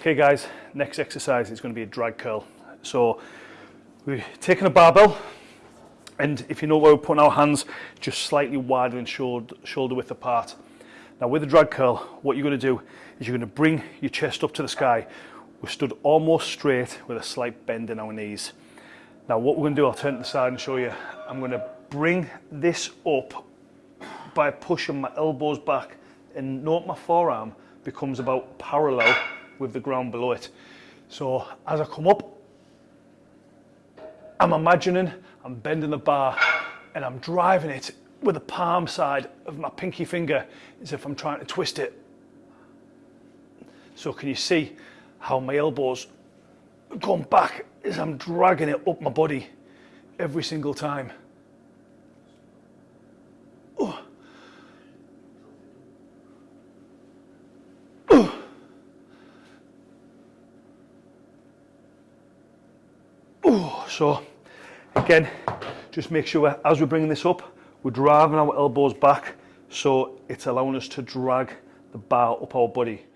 Okay guys, next exercise is going to be a drag curl. So we're taking a barbell and if you know where we're putting our hands, just slightly wider than shoulder, width apart. Now with the drag curl, what you're going to do is you're going to bring your chest up to the sky. We're stood almost straight with a slight bend in our knees. Now what we're going to do, I'll turn to the side and show you. I'm going to bring this up by pushing my elbows back and note my forearm becomes about parallel with the ground below it. So as I come up, I'm imagining I'm bending the bar and I'm driving it with the palm side of my pinky finger as if I'm trying to twist it. So can you see how my elbows going back as I'm dragging it up my body every single time. So again, just make sure as we're bringing this up, we're driving our elbows back so it's allowing us to drag the bar up our body.